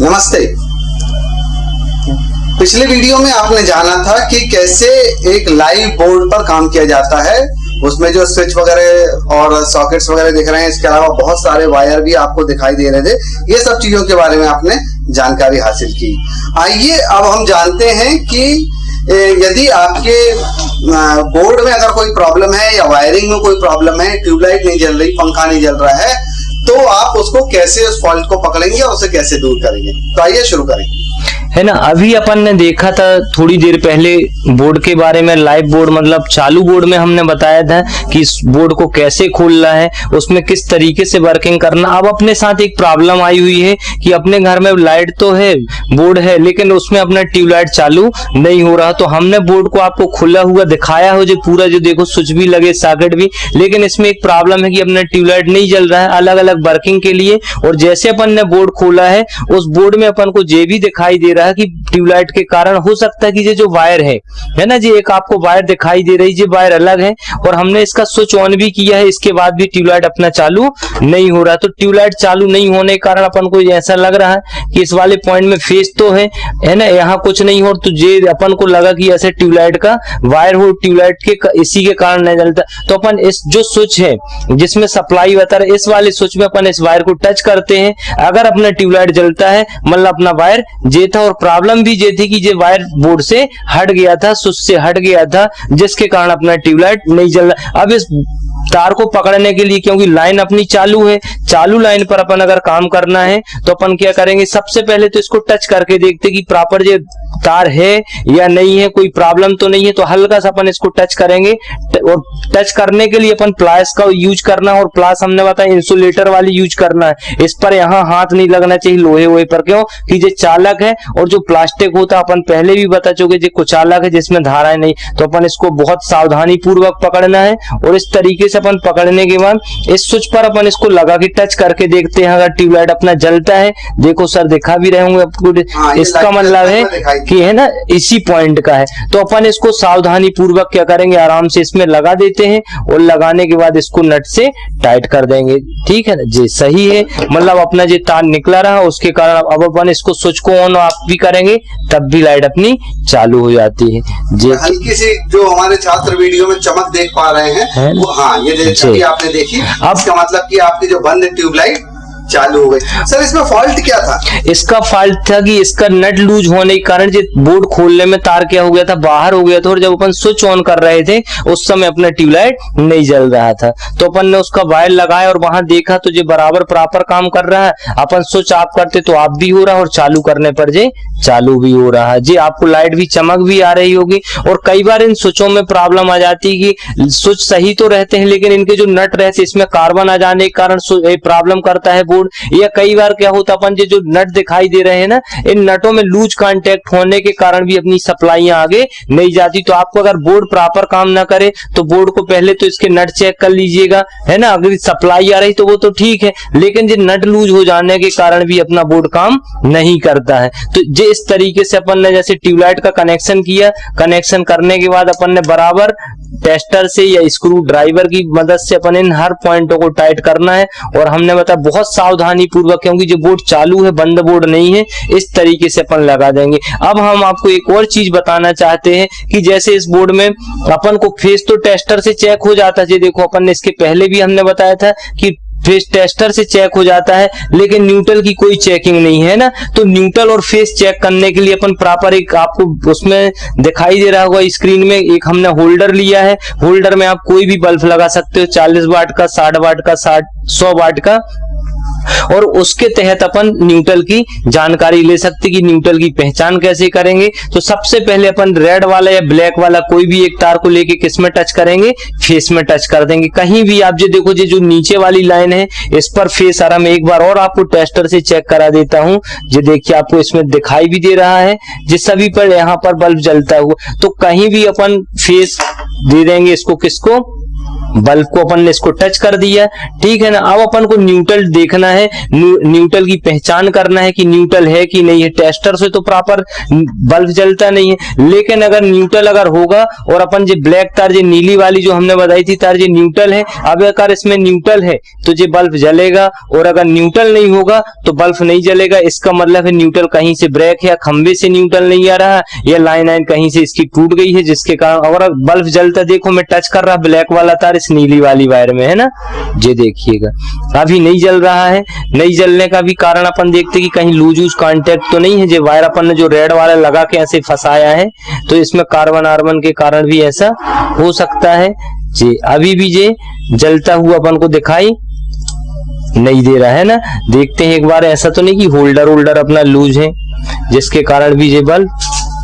नमस्ते। पिछले वीडियो में आपने जाना था कि कैसे एक लाइव बोर्ड पर काम किया जाता है। उसमें जो स्विच वगैरह और सॉकेट्स वगैरह दिख रहे हैं, इसके अलावा बहुत सारे वायर भी आपको दिखाई दे रहे थे। ये सब चीज़ों के बारे में आपने जानकारी हासिल की। आइए, अब हम जानते हैं कि यदि आपके बोर्ड में अगर कोई प्रॉब्लम है या वायरिंग में कोई प्रॉब्लम है ट्यूबलाइट नहीं जल रही, पंखा नहीं जल रहा है तो आप उसको कैसे उस फॉल्ट को पकड़ेंगे और उसे कैसे दूर करेंगे? तो आइए शुरू करें। है ना? अभी अपन ने देखा था थोड़ी देर पहले बोर्ड के बारे में लाइव बोर्ड मतलब चालू बोर्ड में हमने बताया था कि इस बोर्ड को कैसे खोलना है, उसमें किस तरीके से वर्किंग करना। अब अपने साथ एक प्रॉब्लम आई हुई है कि अपने घर में लाइट तो है बोर्ड है, लेकिन उसमें अपना ट्यूबलाइट चालू नहीं हो रहा। तो हमने बोर्ड को आपको खुला हुआ दिखाया हो, जो पूरा जो देखो, स्विच भी लगे सॉकेट भी। लेकिन इसमें एक प्रॉब्लम है कि अपना ट्यूबलाइट नहीं जल रहा है अलग अलग वर्किंग के लिए। और जैसे अपन ने बोर्ड खोला है, उस बोर्ड में अपन को जे भी दिखाई दे रहा है। कि ट्यूबलाइट के कारण हो सकता है कि ये जो वायर है है ना जी? एक आपको वायर दिखाई दे रही है वायर अलग है और हमने इसका स्विच ऑन भी किया है, इसके बाद भी ट्यूबलाइट अपना चालू नहीं हो रहा। तो ट्यूबलाइट चालू नहीं होने के कारण अपन को ऐसा लग रहा है कि इस वाले पॉइंट में फेस तो है है ना? यहाँ कुछ नहीं हो तो ये अपन को लगा कि ऐसे ट्यूबलाइट का वायर हो, ट्यूबलाइट के इसी के कारण नहीं जलता तो अपन इस जो स्विच है, जिसमें सप्लाई बता है इस वाले स्विच में अपन इस वायर को टच करते हैं। अगर अपना ट्यूबलाइट जलता है मतलब अपना वायर जे था और प्रॉब्लम भी ये थी कि ये वायर बोर्ड से हट गया था सुच से हट गया था, जिसके कारण अपना ट्यूबलाइट नहीं जल रहा। अब इस तार को पकड़ने के लिए, क्योंकि लाइन अपनी चालू है, चालू लाइन पर अपन अगर काम करना है तो अपन क्या करेंगे, सबसे पहले तो इसको टच करके देखते कि प्रॉपर जो तार है या नहीं है, कोई प्रॉब्लम तो नहीं है तो हल्का सा अपन इसको टच करेंगे। और टच करने के लिए अपन प्लास का यूज़ करना है, और प्लास हमने बताया इंसुलेटर वाली यूज़ करना है। इस पर यहाँ हाथ नहीं लगना चाहिए, लोहे वोहे पर क्यों? कि जो चालक है, और जो प्लास्टिक होता अपन पहले भी बता चुके जो कुचालक है, जिसमें धाराएँ नहीं तो अपन इसको बहुत सावधानी पूर्वक पकड़ना है, और इस तरीके से अपन पकड़ने के बाद इस स्विच पर अपन इसको लगा के टच करके देखते हैं अगर ट्यूबलाइट अपना जलता है। देखो सर दिखा भी रहे होंगे आपको हाँ, इसका मतलब है कि है ना इसी पॉइंट का है। तो अपन इसको सावधानी पूर्वक क्या करेंगे आराम से इसमें लगा देते हैं और लगाने के बाद इसको नट से टाइट कर देंगे। ठीक है ना? जी सही है। मतलब अपना जो तार निकला रहा उसके कारण अब अपन इसको स्विच को ऑन ऑफ़ भी करेंगे तब भी लाइट अपनी चालू हो जाती है। जी। हल्की सी जो हमारे छात्र वीडियो में चमक देख पा रहे हैं वो हाँ ये आपने देखी अब इसका मतलब कि आपकी जो बंद ट्यूबलाइट चालू हो गई। सर, इसमें फॉल्ट क्या था? इसका फॉल्ट था कि इसका नट लूज होने के कारण बोर्ड खोलने में तार क्या हो गया था? बाहर हो गया था और जब अपन स्विच ऑन कर रहे थे, उस समय अपना ट्यूबलाइट नहीं जल रहा था। तो अपन ने उसका वायर लगाया और वहाँ देखा तो जो बराबर प्रॉपर काम कर रहा है। अपन स्विच ऑफ़ करते तो आप भी हो रहा है और चालू करने पर जे चालू भी हो रहा है। जी, आपको लाइट भी चमक भी आ रही होगी और कई बार इन स्विचों में प्रॉब्लम आ जाती है कि स्विच सही तो रहते हैं, लेकिन इनके जो नट रहते इसमें कार्बन आ जाने के कारण प्रॉब्लम करता है बोर्ड या कई बार क्या होता अपन जो नट दिखाई दे रहे हैं ना, इन नटों में लूज कांटेक्ट होने के कारण भी अपनी सप्लाई आगे नहीं जाती। तो आपको अगर बोर्ड प्रॉपर काम ना करे तो बोर्ड को पहले तो इसके नट चेक कर लीजिएगा, है ना? अगर सप्लाई आ रही तो वो तो ठीक है। लेकिन जो नट लूज हो जाने के कारण भी अपना बोर्ड काम नहीं करता है। तो जो इस तरीके से अपन ने जैसे ट्यूबलाइट का कनेक्शन किया कनेक्शन करने के बाद अपन ने बराबर टेस्टर से या स्क्रू ड्राइवर की मदद से अपन इन हर पॉइंटों को टाइट करना है। और हमने बताया, बहुत सावधानी पूर्वक क्योंकि जो बोर्ड चालू है, बंद बोर्ड नहीं है, इस तरीके से अपन लगा देंगे। अब हम आपको एक और चीज़ बताना चाहते हैं कि जैसे इस बोर्ड में अपन को फेस तो टेस्टर से चेक हो जाता है। देखो, अपन ने इसके पहले भी हमने बताया था कि फेस टेस्टर से चेक हो जाता है, लेकिन न्यूट्रल की कोई चेकिंग नहीं है ना? तो न्यूट्रल और फेस चेक करने के लिए अपन प्रॉपर एक आपको उसमें दिखाई दे रहा होगा स्क्रीन में, एक हमने होल्डर लिया है। होल्डर में आप कोई भी बल्ब लगा सकते हो 40 वाट का 60 वाट का 60 100 वाट का। और उसके तहत अपन न्यूट्रल की जानकारी ले सकते कि न्यूट्रल की पहचान कैसे करेंगे। तो सबसे पहले अपन रेड वाला या ब्लैक वाला कोई भी एक तार को लेके किसमें टच करेंगे? फेस में टच कर देंगे। कहीं भी आप जो देखो जो नीचे वाली लाइन है, इस पर फेस आ रहा मैं एक बार और आपको टेस्टर से चेक करा देता हूँ। जो देखिए आपको इसमें दिखाई भी दे रहा है, जिस सभी पर यहाँ पर बल्ब जलता हुआ। तो कहीं भी अपन फेस दे देंगे इसको किसको? बल्ब को अपन ने इसको टच कर दिया। ठीक है ना? अब अपन को न्यूट्रल देखना है। न्यू- न्यूट्रल की पहचान करना है कि न्यूट्रल है कि नहीं है। टेस्टर से तो प्रॉपर बल्ब जलता नहीं है। लेकिन अगर न्यूट्रल अगर होगा और अपन जो ब्लैक तार, जो नीली वाली जो हमने बताई थी तार, जो न्यूट्रल है, अब अगर इसमें न्यूट्रल है तो जो बल्ब जलेगा। और अगर न्यूट्रल नहीं होगा तो बल्ब नहीं जलेगा। इसका मतलब है न्यूट्रल कहीं से ब्रेक या खंबे से न्यूट्रल नहीं आ रहा या लाइन लाइन कहीं से इसकी टूट गई है, जिसके कारण और बल्ब जलता, देखो मैं टच कर रहा ब्लैक वाला तार इस नीली वाली वायर में, है ना? ये देखिएगा। अभी नहीं जल रहा है। नहीं जलने का भी कारण अपन देखते कि कहीं लूज यूज़ कांटेक्ट तो नहीं है। जो वायर अपन ने जो रेड वाला लगा के ऐसे फंसाया है तो इसमें कार्बन आर्बन के कारण भी ऐसा हो सकता है। जी अभी भी ये जलता हुआ अपन को दिखाई नहीं दे रहा है ना? देखते हैं एक बार, ऐसा तो नहीं कि होल्डर होल्डर अपना लूज है, जिसके कारण भी ये बल्ब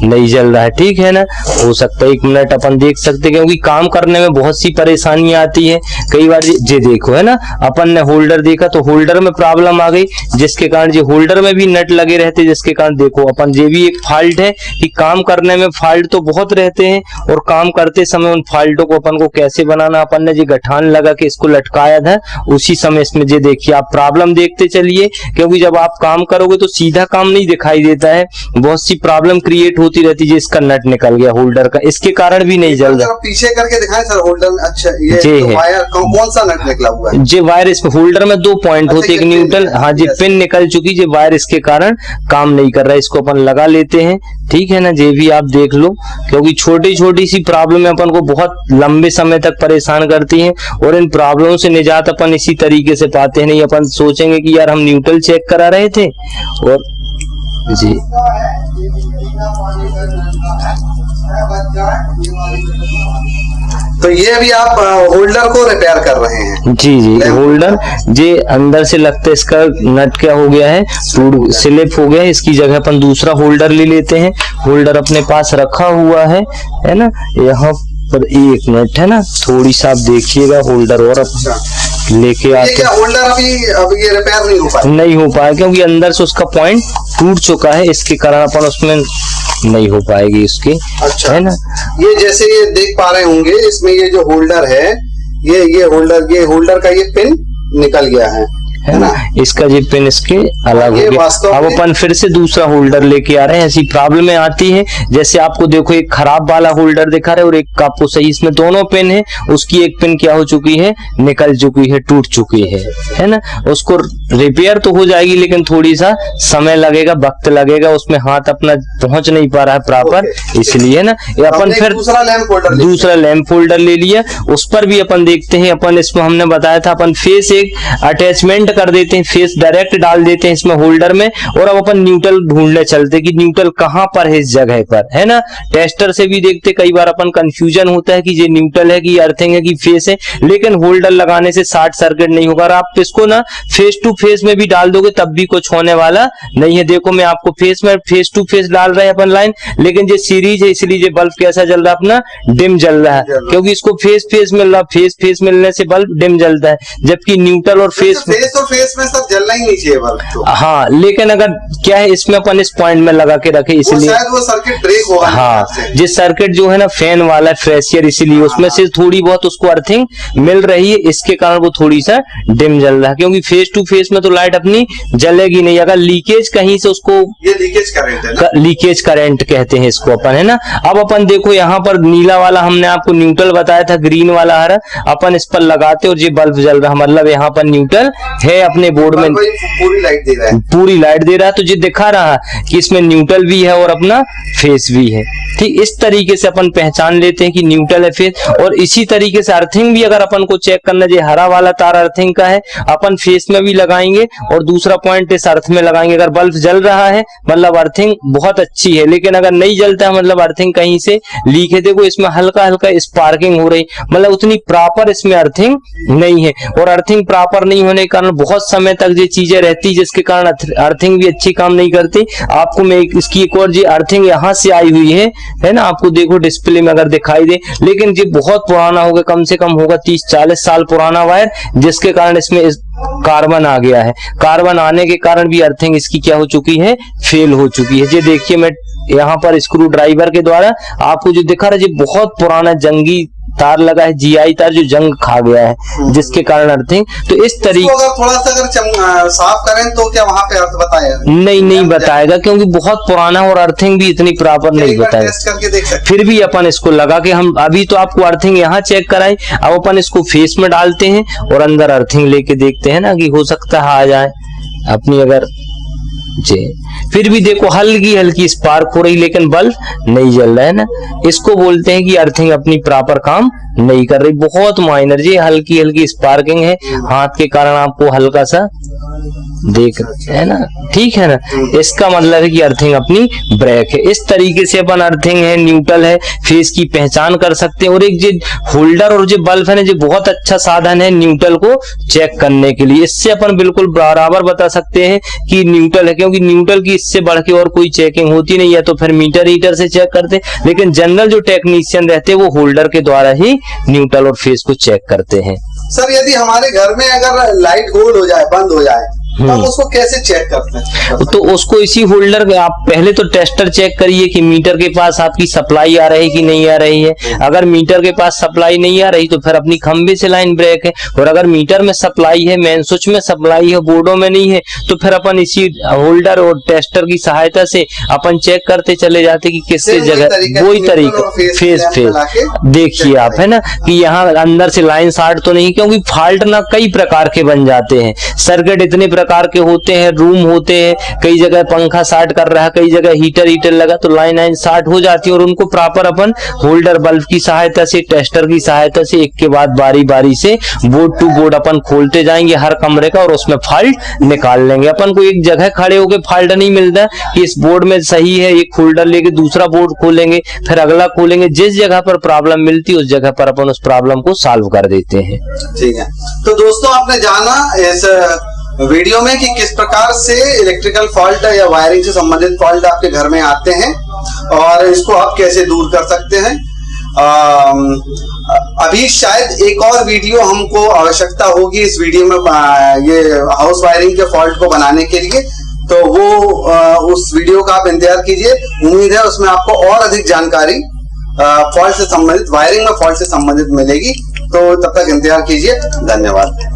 नहीं जल रहा है। ठीक है ना? हो सकता है एक मिनट अपन देख सकते हैं, क्योंकि काम करने में बहुत सी परेशानियाँ आती है। कई बार ये देखो, है ना? अपन ने होल्डर देखा तो होल्डर में प्रॉब्लम आ गई, जिसके कारण ये होल्डर में भी नट लगे रहते, जिसके कारण देखो, अपन ये भी एक फॉल्ट है कि काम करने में फॉल्ट तो बहुत रहते हैं, और काम करते समय उन फॉल्टों को अपन को कैसे बनाना? अपन ने जो गठान लगा के इसको लटकाया था, उसी समय इसमें ये देखिए, आप प्रॉब्लम देखते चलिए, क्योंकि जब आप काम करोगे तो सीधा काम नहीं दिखाई देता है। बहुत सी प्रॉब्लम क्रिएट होती रहती है इसका नट निकल गया होल्डर का। इसके कारण भी नहीं जल रहा। पीछे करके दिखाएँ सर होल्डर अच्छा ये जी तो वायर कौन सा नट निकला हुआ है? जे वायर इसमें होल्डर में दो पॉइंट अच्छा, होते हैं एक न्यूट्रल है। हाँ जी पिन निकल चुकी जे वायर इसके कारण काम नहीं कर रहा है इसको अपन लगा लेते हैं। ठीक है ना जे भी आप देख लो क्योंकि छोटी छोटी सी प्रॉब्लम अपन को बहुत लंबे समय तक परेशान करती हैं और इन प्रॉब्लम से निजात अपन इसी तरीके से पाते हैं नहीं अपन सोचेंगे कि यार हम न्यूट्रल चेक करा रहे थे और जी। तो ये भी आप होल्डर को रिपेयर कर रहे हैं। जी जी होल्डर जे अंदर से लगता है इसका नट क्या हो गया है टूट स्लिप हो गया है इसकी जगह अपन दूसरा होल्डर ले लेते हैं। होल्डर अपने पास रखा हुआ है है ना? यहाँ पर एक मिनट है ना? थोड़ी सा आप देखिएगा होल्डर और अच्छा। अब लेके आते होल्डर अभी अभी ये रिपेयर नहीं हो पाया नहीं हो पाया क्योंकि अंदर से उसका पॉइंट टूट चुका है इसके कारण अपन उसमें नहीं हो पाएगी इसकी। अच्छा। है ना? ये जैसे ये देख पा रहे होंगे इसमें ये जो होल्डर है ये ये होल्डर ये होल्डर का ये पिन निकल गया है। है ना? इसका जी पिन इसके अलग हो गया। अब अपन फिर से दूसरा होल्डर लेके आ रहे हैं। ऐसी प्रॉब्लम आती है। जैसे आपको देखो एक खराब वाला होल्डर दिखा रहे हैं और एक आपको सही इसमें दोनों पिन है। उसकी एक पिन क्या हो चुकी है? निकल चुकी है टूट चुकी है। है ना? उसको रिपेयर तो हो जाएगी लेकिन थोड़ी सा समय लगेगा वक्त लगेगा। उसमें हाथ अपना पहुँच नहीं पा रहा है प्रॉपर। इसलिए ना? ये अपन फिर दूसरा लैम्प होल्डर ले लिया। उस पर भी अपन देखते हैं। अपन इसमें हमने बताया था अपन फेस एक अटैचमेंट कर देते हैं फेस डायरेक्ट डाल देते हैं इसमें होल्डर में और अब अपन न्यूट्रल ढूँढने चलते कि न्यूट्रल कहाँ पर है इस जगह पर है ना? टेस्टर से भी देखते कई बार अपन कंफ्यूजन होता है कि ये न्यूट्रल है कि अर्थिंग है कि फेस है लेकिन होल्डर लगाने से शॉर्ट सर्किट नहीं होगा। और आप इसको ना फेस टू फेस में भी डाल दोगे तब भी कुछ होने वाला नहीं है। देखो मैं आपको फेस में फेस टू फेस डाल रहे हैं अपन लाइन लेकिन ये सीरीज़ है इसलिए ये बल्ब कैसा जल रहा है अपना डिम जल रहा है। जल रहा है। क्योंकि इसको फेस फेस मिल रहा फेस फेस मिलने से बल्ब डिम जलता है जबकि न्यूट्रल और फेस फेस तो फेस में सब जलना ही नहीं चाहिए बल्ब तो। हाँ लेकिन अगर क्या है इसमें अपन इस पॉइंट में लगा के रखे इसलिए शायद वो सर्किट ब्रेक होगा हाँ जिस सर्किट जो है ना फ़ैन वाला है फ्रेशियर इसीलिए उसमें से थोड़ी बहुत उसको अर्थिंग मिल रही है इसके कारण वो थोड़ी सा डिम जल रहा है क्योंकि फेस टू फेस में तो लाइट अपनी जलेगी नहीं। अगर लीकेज कहीं से उसको ये लीकेज करेंट है लीकेज करंट कहते हैं इसको अपन है ना? अब अपन देखो यहाँ पर नीला वाला हमने आपको न्यूट्रल बताया था ग्रीन वाला हरा अपन इस पर लगाते और ये बल्ब जल रहा मतलब यहाँ पर न्यूट्रल है अपने बोर्ड में। पूरी लाइट दे रहा है। पूरी लाइट दे रहा है तो ये दिखा रहा है कि इसमें न्यूट्रल भी है और अपना फेस भी है। ठीक इस तरीके से अपन पहचान लेते हैं कि न्यूट्रल है फेस और इसी तरीके से अर्थिंग भी अगर अपन को चेक करना चाहिए हरा वाला तार अर्थिंग का है अपन फेस में भी लगाएँगे और दूसरा पॉइंट इस अर्थ में लगाएँगे। अगर बल्ब जल रहा है मतलब अर्थिंग बहुत अच्छी है लेकिन अगर नहीं जलता है मतलब अर्थिंग कहीं से लीक है। देखो इसमें हल्का हल्का स्पार्किंग हो रही मतलब उतनी प्रॉपर इसमें अर्थिंग नहीं है। और अर्थिंग प्रॉपर नहीं होने के कारण बहुत समय तक ये चीज़ें रहती जिसके कारण अर्थिंग भी अच्छी काम नहीं करती। आपको मैं इसकी एक और जी अर्थिंग यहाँ से आई हुई है है ना? आपको देखो डिस्प्ले में अगर दिखाई दे। लेकिन ये बहुत पुराना होगा, कम से कम होगा तीस, चालीस साल पुराना वायर, जिसके कारण इसमें इस कार्बन आ गया है। कार्बन आने के कारण भी अर्थिंग इसकी क्या हो चुकी है? फेल हो चुकी है। ये देखिए मैं यहाँ पर स्क्रू ड्राइवर के द्वारा आपको जो दिखा रहा है बहुत पुराना जंगी तार लगा है जीआई तार जो जंग खा गया हम्म। है जिसके कारण अर्थिंग तो इस तरीके अगर थोड़ा सा अगर साफ़ करें तो क्या वहाँ पे अर्थ बताएगा नहीं नहीं बताएगा क्योंकि बहुत पुराना और अर्थिंग भी इतनी प्रॉपर नहीं बताएगा। फिर भी अपन इसको लगा के हम अभी तो आपको अर्थिंग यहाँ चेक कराएँ अब अपन इसको फेस में डालते हैं और अंदर अर्थिंग लेके देखते हैं ना कि हो सकता है आ जाए। अपनी अगर जी। फिर भी देखो, हल्की हल्की स्पार्क हो रही लेकिन बल्ब नहीं जल रहा है ना। इसको बोलते हैं कि अर्थिंग अपनी प्रॉपर काम नहीं कर रही। बहुत माइनर जी, हल्की हल्की स्पार्किंग है। हाथ के कारण आपको हल्का सा देख, है ना? ठीक है ना? इसका मतलब है कि अर्थिंग अपनी ब्रेक है। इस तरीके से अपन अर्थिंग है न्यूट्रल है फेस की पहचान कर सकते हैं। और एक जो होल्डर और जो बल्ब है ना, जो बहुत अच्छा साधन है न्यूट्रल को चेक करने के लिए। इससे अपन बिल्कुल बराबर बता सकते हैं कि न्यूट्रल है, क्योंकि न्यूट्रल की इससे बढ़ के और कोई चेकिंग होती नहीं है तो फिर मीटर हीटर से चेक करते लेकिन जनरल जो टेक्नीशियन रहते हैं, वो होल्डर के द्वारा ही न्यूट्रल और फ़ेज़ को चेक करते हैं। सर, यदि हमारे घर में अगर लाइट गोल्ड हो जाए, बंद हो जाए हम उसको कैसे चेक करते हैं? तो उसको इसी होल्डर आप पहले तो टेस्टर चेक करिए कि मीटर के पास आपकी सप्लाई आ रही कि नहीं आ रही है। अगर मीटर के पास सप्लाई नहीं आ रही तो फिर अपनी खंबे से लाइन ब्रेक है। और अगर मीटर में सप्लाई है मेन स्विच में सप्लाई है बोर्डो में नहीं है तो फिर अपन इसी होल्डर और टेस्टर की सहायता से अपन चेक करते चले जाते कि किस Same वही जगह वही तरीका फेस फेस देखिए आप है ना कि यहाँ अंदर से लाइन शार्ट तो नहीं क्योंकि फॉल्ट ना कई प्रकार के बन जाते हैं। सर्किट इतने प्रकार के होते हैं रूम होते हैं, कई जगह पंखा शार्ट कर रहा है कई जगह हीटर हीटर लगा तो लाइन लाइन शार्ट हो जाती है और उनको प्रॉपर अपन होल्डर बल्ब की सहायता से टेस्टर की सहायता से, एक के बाद बारी बारी से बोर्ड टू बोर्ड अपन खोलते जाएँगे हर कमरे का और उसमें फॉल्ट निकाल लेंगे। अपन को एक जगह खड़े होके फॉल्ट नहीं मिलता कि इस बोर्ड में सही है, एक होल्डर लेके दूसरा बोर्ड खोलेंगे, फिर अगला खोलेंगे। जिस जगह पर प्रॉब्लम मिलती है उस जगह पर अपन उस प्रॉब्लम को सॉल्व कर देते हैं। ठीक है। तो दोस्तों, आपने जाना इस वीडियो में कि किस प्रकार से इलेक्ट्रिकल फॉल्ट या वायरिंग से संबंधित फॉल्ट आपके घर में आते हैं और इसको आप कैसे दूर कर सकते हैं। अम, अभी शायद एक और वीडियो हमको आवश्यकता होगी इस वीडियो में ये हाउस वायरिंग के फॉल्ट को बनाने के लिए। तो वो आ, उस वीडियो का आप इंतज़ार कीजिए। उम्मीद है उसमें आपको और अधिक जानकारी फॉल्ट से संबंधित वायरिंग में फॉल्ट से संबंधित मिलेगी। तो तब तक इंतज़ार कीजिए। धन्यवाद।